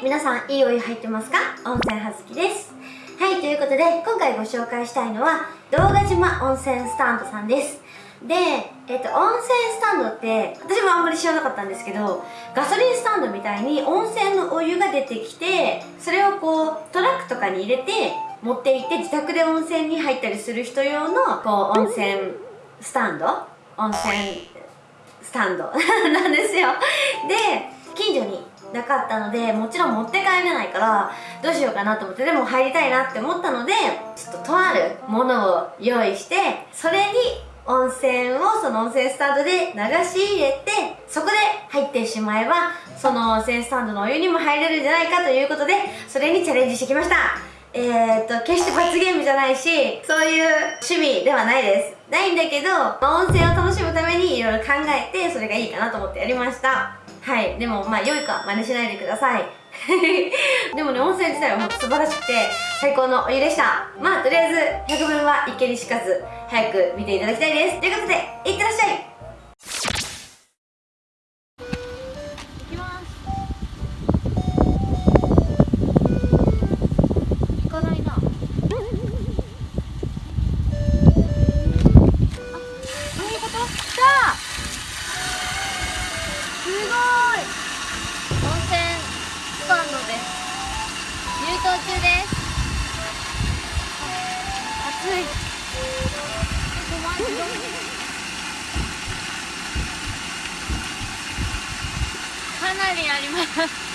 い皆さんいいお湯入ってますか？温泉はずきです。はいということで今回ご紹介したいのは動画島温泉スタンドさんです。で、えっと、温泉スタンドって私もあんまり知らなかったんですけどガソリンスタンドみたいに温泉のお湯が出てきてそれをこうトラックとかに入れて持って行って自宅で温泉に入ったりする人用のこう温泉スタンド？温泉スタンド。なんですよ。でなかったのでもちろん持って帰れないからどうしようかなと思ってでも入りたいなって思ったのでちょっととあるものを用意してそれに温泉をその温泉スタンドで流し入れてそこで入ってしまえばその温泉スタンドのお湯にも入れるんじゃないかということでそれにチャレンジしてきました。えー、っと決して罰ゲームじゃないしそういう趣味ではないです。ないんだけど、温泉を楽しむためにいろいろ考えてそれがいいかなと思ってやりました。はい。でもまあ良いか真似しないでください。でもね温泉自体は本当素晴らしくて最高のお湯でした。まあとりあえず100分は一見にしかず早く見ていただきたいです。ということでいってらっしゃい。中です。暑い。かなりあります。